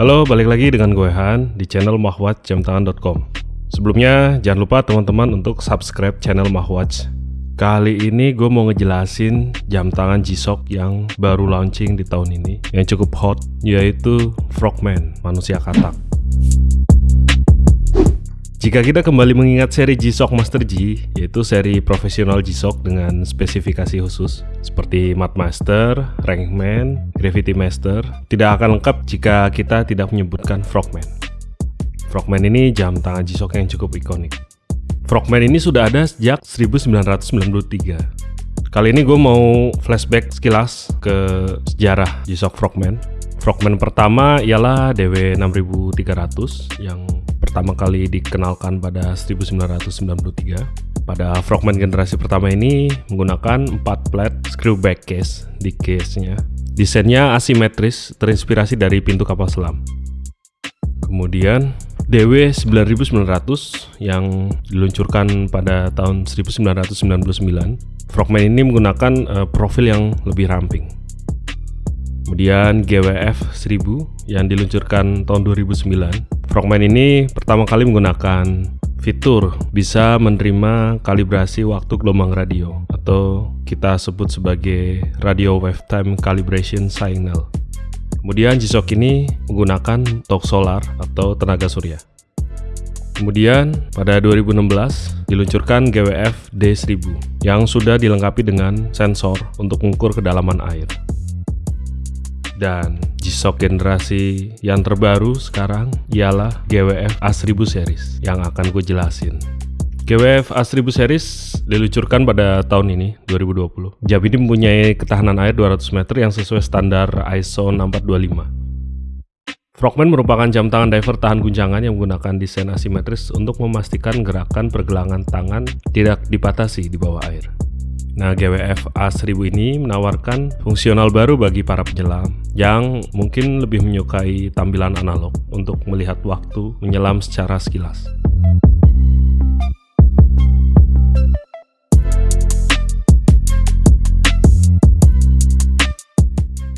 Halo, balik lagi dengan gue Han di channel mahwatjamtangan.com Sebelumnya, jangan lupa teman-teman untuk subscribe channel Mahwatch Kali ini gue mau ngejelasin jam tangan G-Shock yang baru launching di tahun ini Yang cukup hot, yaitu Frogman, manusia katak jika kita kembali mengingat seri G-Shock Master G, yaitu seri profesional G-Shock dengan spesifikasi khusus seperti Mat Master, Rankman, Gravity Master, tidak akan lengkap jika kita tidak menyebutkan Frogman. Frogman ini jam tangan G-Shock yang cukup ikonik. Frogman ini sudah ada sejak 1993. Kali ini gue mau flashback sekilas ke sejarah G-Shock Frogman. Frogman pertama ialah DW6300 yang pertama kali dikenalkan pada 1993. Pada Frogman generasi pertama ini menggunakan 4 plat screw back case di case-nya. Desainnya asimetris, terinspirasi dari pintu kapal selam. Kemudian DW 9900 yang diluncurkan pada tahun 1999. Frogman ini menggunakan uh, profil yang lebih ramping. Kemudian GWF 1000 yang diluncurkan tahun 2009 Frogman ini pertama kali menggunakan fitur bisa menerima kalibrasi waktu gelombang radio atau kita sebut sebagai radio wave time calibration signal. Kemudian G-Shock ini menggunakan tok solar atau tenaga surya. Kemudian pada 2016 diluncurkan GWF D1000 yang sudah dilengkapi dengan sensor untuk mengukur kedalaman air. Dan G-Shock generasi yang terbaru sekarang ialah GWF A1000 series yang akan gue jelasin. GWF A1000 series diluncurkan pada tahun ini, 2020. Jam ini mempunyai ketahanan air 200 meter yang sesuai standar ISO 6425. Frogman merupakan jam tangan diver tahan guncangan yang menggunakan desain asimetris untuk memastikan gerakan pergelangan tangan tidak dipatasi di bawah air. Nah, GWF A1000 ini menawarkan fungsional baru bagi para penyelam yang mungkin lebih menyukai tampilan analog untuk melihat waktu menyelam secara sekilas.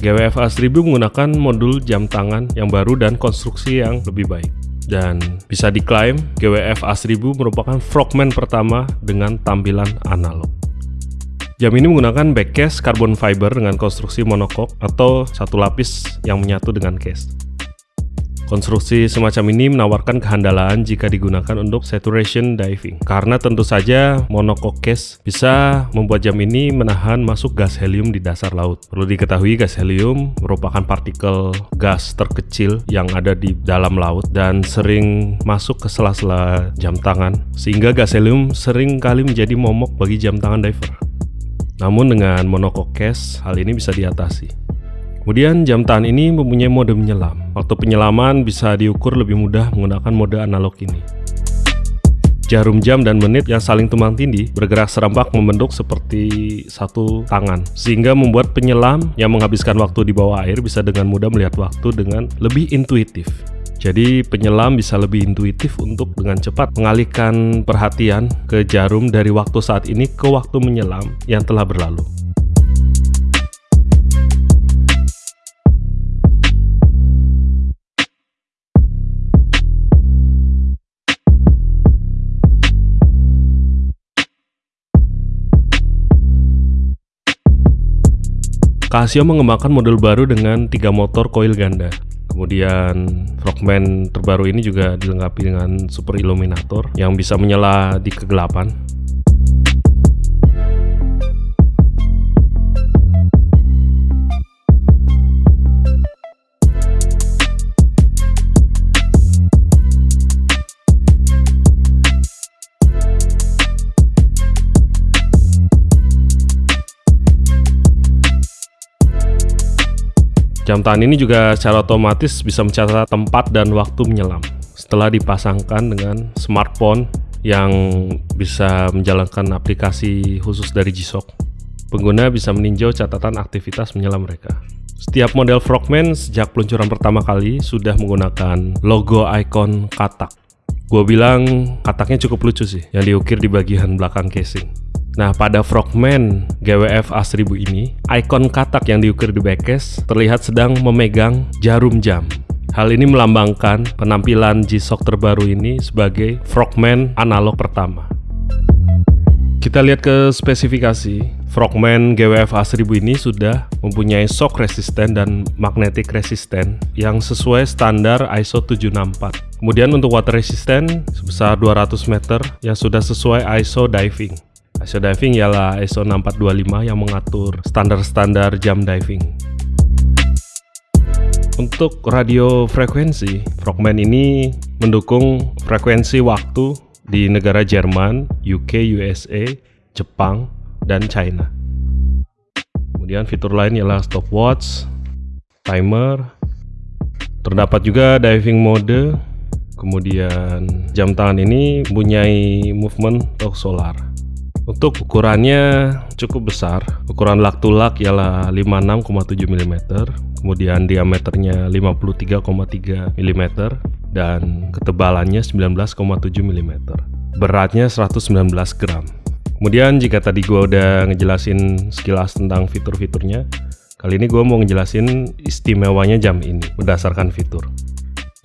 GWF A1000 menggunakan modul jam tangan yang baru dan konstruksi yang lebih baik. Dan bisa diklaim GWF A1000 merupakan frogman pertama dengan tampilan analog. Jam ini menggunakan back case carbon fiber dengan konstruksi monokok atau satu lapis yang menyatu dengan case. Konstruksi semacam ini menawarkan kehandalan jika digunakan untuk saturation diving karena tentu saja monocoque case bisa membuat jam ini menahan masuk gas helium di dasar laut. Perlu diketahui gas helium merupakan partikel gas terkecil yang ada di dalam laut dan sering masuk ke sela-sela jam tangan sehingga gas helium sering kali menjadi momok bagi jam tangan diver. Namun dengan monocoque case, hal ini bisa diatasi. Kemudian jam tangan ini mempunyai mode menyelam. Waktu penyelaman bisa diukur lebih mudah menggunakan mode analog ini. Jarum jam dan menit yang saling tumpang tindih bergerak serempak membentuk seperti satu tangan, sehingga membuat penyelam yang menghabiskan waktu di bawah air bisa dengan mudah melihat waktu dengan lebih intuitif. Jadi penyelam bisa lebih intuitif untuk dengan cepat mengalihkan perhatian ke jarum dari waktu saat ini ke waktu menyelam yang telah berlalu. Casio mengembangkan model baru dengan tiga motor koil ganda. Kemudian Frogman terbaru ini juga dilengkapi dengan Super Illuminator yang bisa menyala di kegelapan Jam tangan ini juga secara otomatis bisa mencatat tempat dan waktu menyelam setelah dipasangkan dengan smartphone yang bisa menjalankan aplikasi khusus dari G-Shock. Pengguna bisa meninjau catatan aktivitas menyelam mereka. Setiap model Frogman sejak peluncuran pertama kali sudah menggunakan logo icon katak. Gue bilang kataknya cukup lucu sih, yang diukir di bagian belakang casing. Nah, pada Frogman GWF A1000 ini, ikon katak yang diukir di backcase terlihat sedang memegang jarum jam Hal ini melambangkan penampilan G-Shock terbaru ini sebagai Frogman analog pertama. Kita lihat ke spesifikasi. Frogman GWF A1000 ini sudah mempunyai shock resisten dan magnetic resisten yang sesuai standar ISO 764. Kemudian untuk water resisten sebesar 200 meter yang sudah sesuai ISO diving. ISO diving ialah ISO 6425 yang mengatur standar-standar jam diving. Untuk radio frekuensi, Frogman ini mendukung frekuensi waktu di negara Jerman, UK, USA, Jepang, dan China. Kemudian fitur lain ialah stopwatch, timer, terdapat juga diving mode, kemudian jam tangan ini mempunyai movement atau solar. Untuk ukurannya cukup besar, ukuran lak to lak ialah 56,7 mm, kemudian diameternya 53,3 mm, dan ketebalannya 19,7 mm. Beratnya 119 gram. Kemudian jika tadi gue udah ngejelasin sekilas tentang fitur-fiturnya, kali ini gue mau ngejelasin istimewanya jam ini berdasarkan fitur.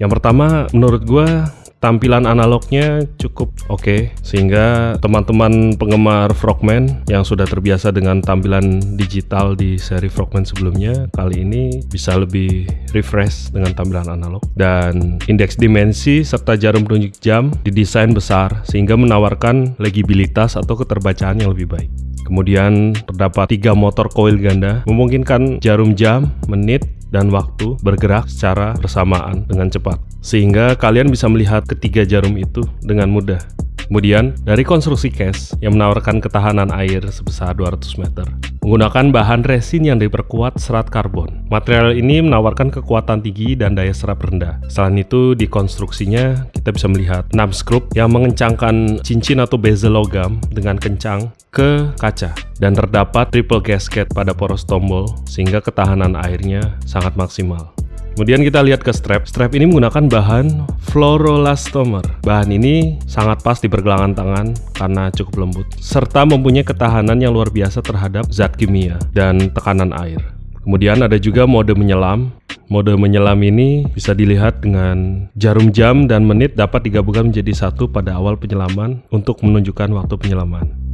Yang pertama, menurut gue tampilan analognya cukup oke okay, sehingga teman-teman penggemar Frogman yang sudah terbiasa dengan tampilan digital di seri Frogman sebelumnya kali ini bisa lebih refresh dengan tampilan analog dan indeks dimensi serta jarum penunjuk jam didesain besar sehingga menawarkan legibilitas atau keterbacaan yang lebih baik. Kemudian terdapat tiga motor koil ganda memungkinkan jarum jam, menit, dan waktu bergerak secara bersamaan dengan cepat sehingga kalian bisa melihat ketiga jarum itu dengan mudah. Kemudian, dari konstruksi case yang menawarkan ketahanan air sebesar 200 meter, menggunakan bahan resin yang diperkuat serat karbon. Material ini menawarkan kekuatan tinggi dan daya serap rendah. Selain itu, di konstruksinya kita bisa melihat 6 skrup yang mengencangkan cincin atau bezel logam dengan kencang ke kaca dan terdapat triple gasket pada poros tombol sehingga ketahanan airnya sangat maksimal. Kemudian kita lihat ke strap. Strap ini menggunakan bahan fluoroelastomer. Bahan ini sangat pas di pergelangan tangan karena cukup lembut, serta mempunyai ketahanan yang luar biasa terhadap zat kimia dan tekanan air. Kemudian ada juga mode menyelam. Mode menyelam ini bisa dilihat dengan jarum jam dan menit dapat digabungkan menjadi satu pada awal penyelaman untuk menunjukkan waktu penyelaman.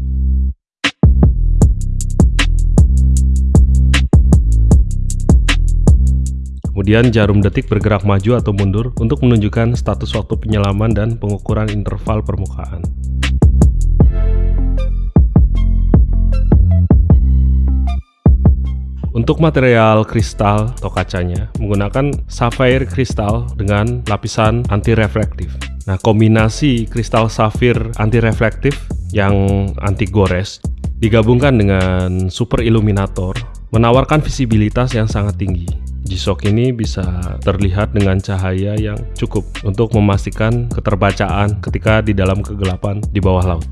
Kemudian jarum detik bergerak maju atau mundur untuk menunjukkan status waktu penyelaman dan pengukuran interval permukaan. Untuk material kristal atau kacanya menggunakan sapphire kristal dengan lapisan anti reflektif. Nah, kombinasi kristal safir anti reflektif yang anti gores digabungkan dengan super illuminator menawarkan visibilitas yang sangat tinggi. G-Shock ini bisa terlihat dengan cahaya yang cukup untuk memastikan keterbacaan ketika di dalam kegelapan di bawah laut.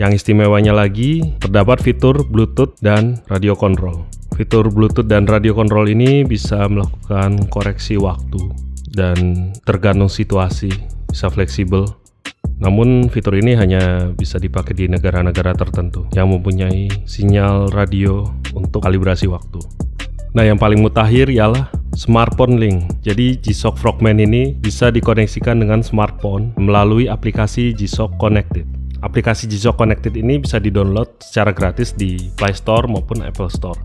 Yang istimewanya lagi, terdapat fitur Bluetooth dan radio control. Fitur Bluetooth dan radio control ini bisa melakukan koreksi waktu dan tergantung situasi, bisa fleksibel. Namun fitur ini hanya bisa dipakai di negara-negara tertentu yang mempunyai sinyal radio untuk kalibrasi waktu. Nah, yang paling mutakhir ialah smartphone link. Jadi G-Shock Frogman ini bisa dikoneksikan dengan smartphone melalui aplikasi G-Shock Connected. Aplikasi G-Shock Connected ini bisa di-download secara gratis di Play Store maupun Apple Store.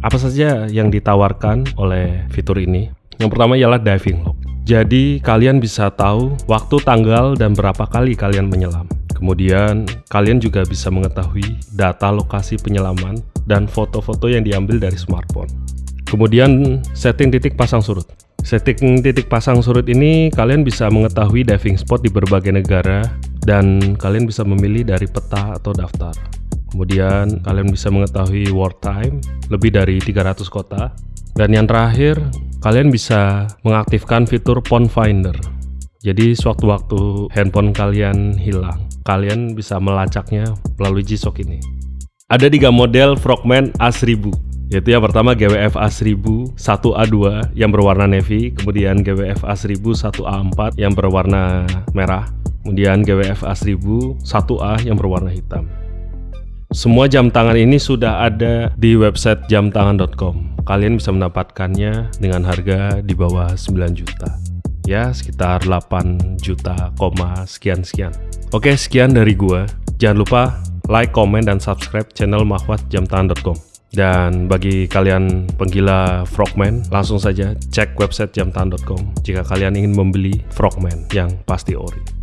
Apa saja yang ditawarkan oleh fitur ini? Yang pertama ialah diving log. Jadi kalian bisa tahu waktu, tanggal, dan berapa kali kalian menyelam. Kemudian kalian juga bisa mengetahui data lokasi penyelaman dan foto-foto yang diambil dari smartphone. Kemudian setting titik pasang surut. Setting titik pasang surut ini kalian bisa mengetahui diving spot di berbagai negara dan kalian bisa memilih dari peta atau daftar. Kemudian kalian bisa mengetahui world time lebih dari 300 kota. Dan yang terakhir, kalian bisa mengaktifkan fitur Phone Finder. Jadi sewaktu-waktu handphone kalian hilang, kalian bisa melacaknya melalui G-Shock ini. Ada tiga model Frogman A1000 yaitu yang pertama GWF A1000 1A2 yang berwarna navy, kemudian GWF A1000 1A4 yang berwarna merah, kemudian GWF A1000 1A yang berwarna hitam. Semua jam tangan ini sudah ada di website jamtangan.com. Kalian bisa mendapatkannya dengan harga di bawah 9 juta. Ya, sekitar 8 juta, sekian-sekian. Oke, sekian dari gua. Jangan lupa like, komen, dan subscribe channel mahwatjamtangan.com. Dan bagi kalian penggila Frogman, langsung saja cek website jamtangan.com jika kalian ingin membeli Frogman yang pasti ori.